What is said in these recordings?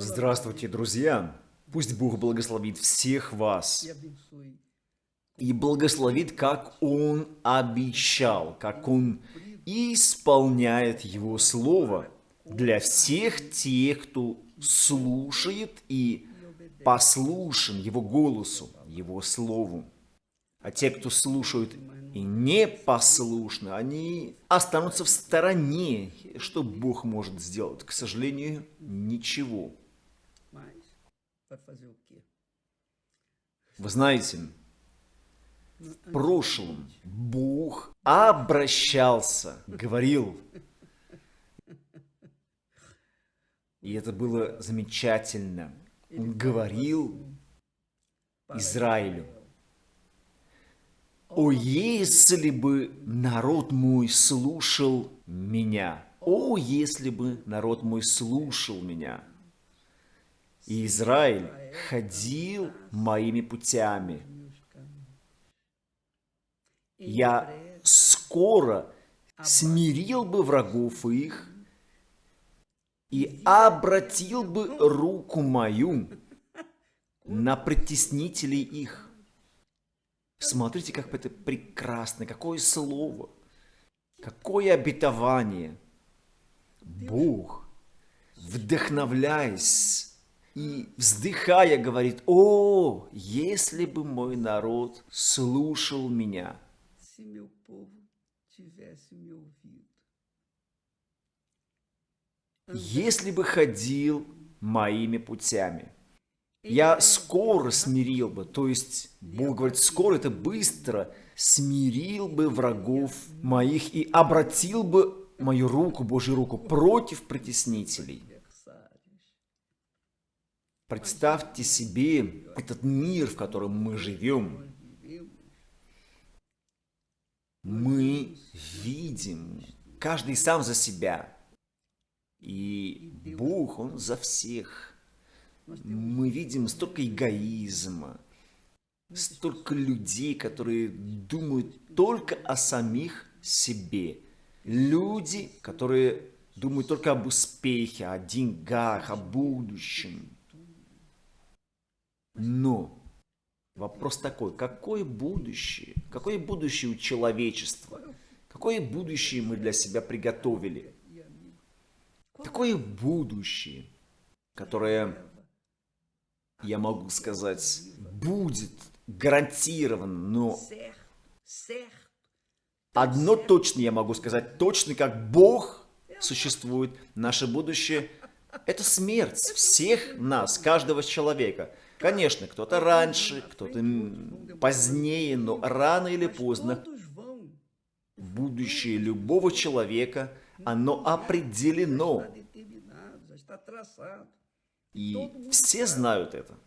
Здравствуйте, друзья! Пусть Бог благословит всех вас и благословит, как Он обещал, как Он исполняет Его Слово для всех тех, кто слушает и послушен Его голосу, Его Слову. А те, кто слушают и не послушны, они останутся в стороне. Что Бог может сделать? К сожалению, ничего. Вы знаете, в прошлом Бог обращался, говорил. И это было замечательно. Он говорил Израилю. О, если бы народ мой слушал меня! О, если бы народ мой слушал меня! И Израиль ходил моими путями. Я скоро смирил бы врагов их и обратил бы руку мою на притеснителей их. Смотрите, как это прекрасно, какое слово, какое обетование. Бог, вдохновляясь и вздыхая говорит, «О, если бы мой народ слушал меня!» Если бы ходил моими путями, я скоро смирил бы, то есть Бог говорит, скоро это быстро, смирил бы врагов моих и обратил бы мою руку, Божью руку, против притеснителей. Представьте себе этот мир, в котором мы живем. Мы видим, каждый сам за себя. И Бог, Он за всех. Мы видим столько эгоизма, столько людей, которые думают только о самих себе. Люди, которые думают только об успехе, о деньгах, о будущем. Но вопрос такой, какое будущее? Какое будущее у человечества? Какое будущее мы для себя приготовили? Какое будущее, которое, я могу сказать, будет гарантировано, но одно точно я могу сказать, точно как Бог существует, наше будущее – это смерть всех нас, каждого человека – Конечно, кто-то раньше, кто-то позднее, но рано или поздно будущее любого человека, оно определено. И все знают это.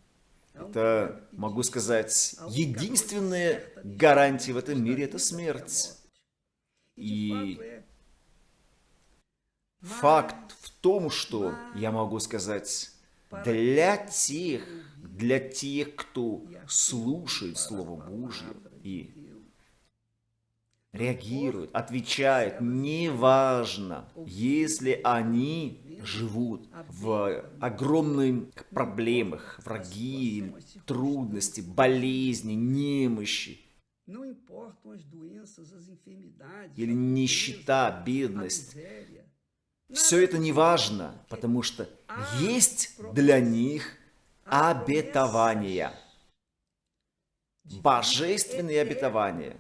Это, могу сказать, единственная гарантия в этом мире – это смерть. И факт в том, что, я могу сказать, для тех, для тех, кто слушает Слово Божье и реагирует, отвечает, неважно, если они живут в огромных проблемах, враги, трудности, болезни, немощи, или нищета, бедность, все это не важно, потому что есть для них обетования. Божественные обетования.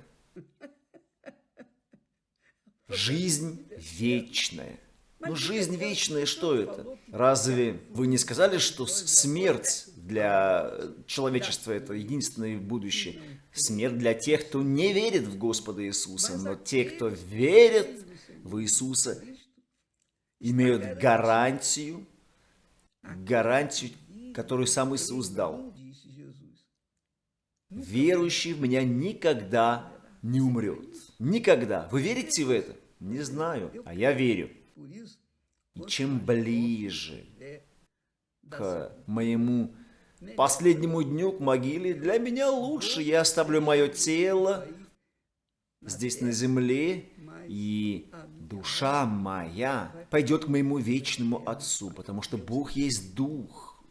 Жизнь вечная. Ну, жизнь вечная, что это? Разве вы не сказали, что смерть для человечества – это единственное будущее? Смерть для тех, кто не верит в Господа Иисуса, но те, кто верит в Иисуса, имеют гарантию, гарантию которую сам Иисус дал. Верующий в меня никогда не умрет. Никогда. Вы верите в это? Не знаю, а я верю. И чем ближе к моему последнему дню, к могиле, для меня лучше. Я оставлю мое тело здесь на земле, и душа моя пойдет к моему вечному Отцу, потому что Бог есть Дух.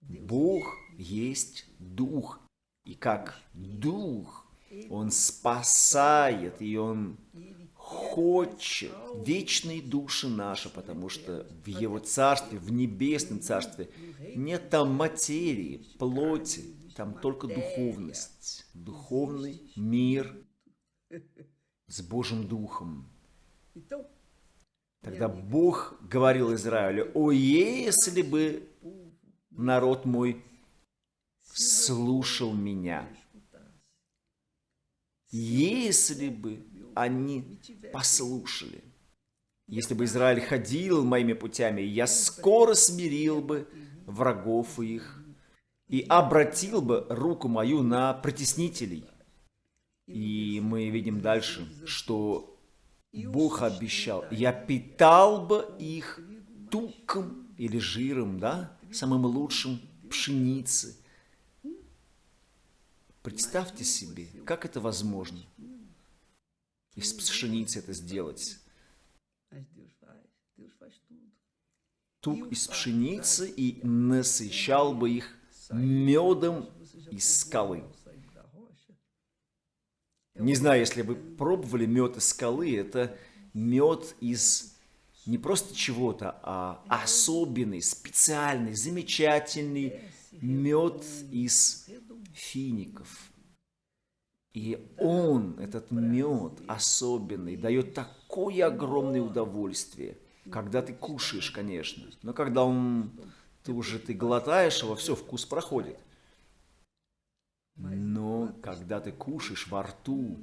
Бог есть Дух. И как Дух, Он спасает, и Он хочет вечные души наши, потому что в Его Царстве, в Небесном Царстве нет там материи, плоти, там только духовность, духовный мир с Божьим Духом. Тогда Бог говорил Израилю, «О, если бы народ мой слушал меня, если бы они послушали, если бы Израиль ходил моими путями, я скоро смирил бы врагов их и обратил бы руку мою на притеснителей». И мы видим дальше, что Бог обещал, я питал бы их туком или жиром, да, самым лучшим пшеницы. Представьте себе, как это возможно, из пшеницы это сделать. Тук из пшеницы и насыщал бы их медом из скалы. Не знаю, если вы пробовали мед из скалы, это мед из не просто чего-то, а особенный, специальный, замечательный мед из фиников. И он, этот мед особенный, дает такое огромное удовольствие, когда ты кушаешь, конечно. Но когда он, ты уже ты глотаешь его, все, вкус проходит. Но когда ты кушаешь во рту,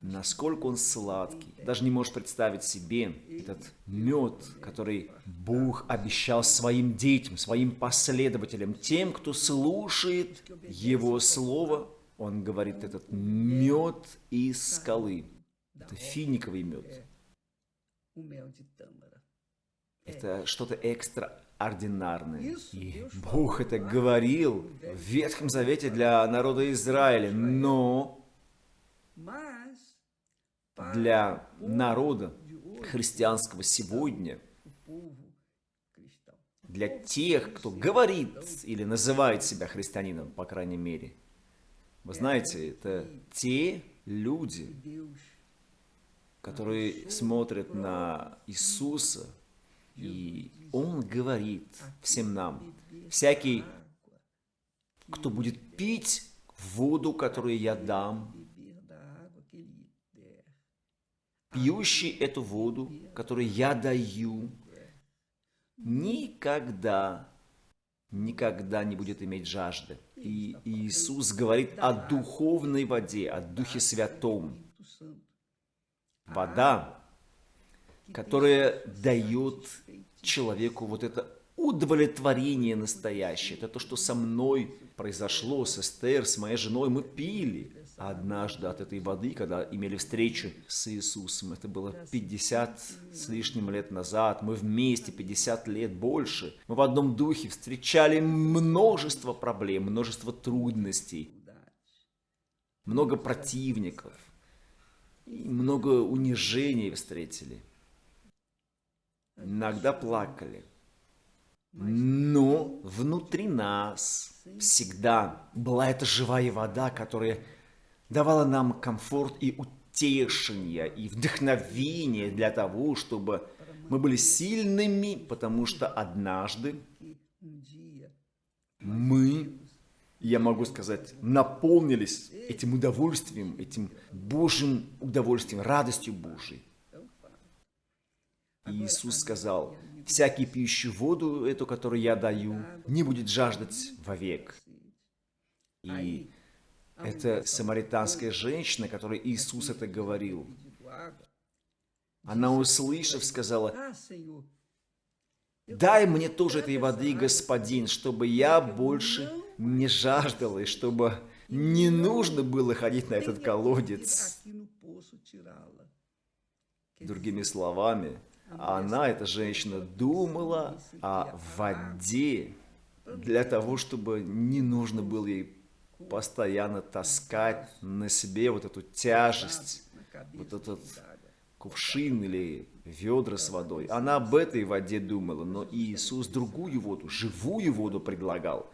насколько он сладкий, даже не можешь представить себе этот мед, который Бог обещал своим детям, своим последователям, тем, кто слушает Его Слово, он говорит, этот мед из скалы, это финиковый мед. Это что-то экстра ординарные. И Бог это говорил в Ветхом Завете для народа Израиля, но для народа христианского сегодня, для тех, кто говорит или называет себя христианином, по крайней мере, вы знаете, это те люди, которые смотрят на Иисуса и Он говорит всем нам, всякий, кто будет пить воду, которую я дам, пьющий эту воду, которую я даю, никогда, никогда не будет иметь жажды. И Иисус говорит о духовной воде, о Духе Святом. Вода которое дает человеку вот это удовлетворение настоящее. Это то, что со мной произошло, с Эстер, с моей женой. Мы пили однажды от этой воды, когда имели встречу с Иисусом. Это было 50 с лишним лет назад. Мы вместе 50 лет больше. Мы в одном духе встречали множество проблем, множество трудностей, много противников, много унижений встретили иногда плакали. Но внутри нас всегда была эта живая вода, которая давала нам комфорт и утешение, и вдохновение для того, чтобы мы были сильными, потому что однажды мы, я могу сказать, наполнились этим удовольствием, этим Божьим удовольствием, радостью Божией. И Иисус сказал, «Всякий пьющий воду, эту, которую я даю, не будет жаждать вовек». И это самаританская женщина, которой Иисус это говорил. Она, услышав, сказала, «Дай мне тоже этой воды, Господин, чтобы я больше не жаждала, и чтобы не нужно было ходить на этот колодец». Другими словами, она, эта женщина, думала о воде для того, чтобы не нужно было ей постоянно таскать на себе вот эту тяжесть, вот этот кувшин или ведра с водой. Она об этой воде думала, но Иисус другую воду, живую воду предлагал.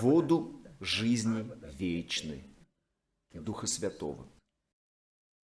Воду жизни вечной, Духа Святого.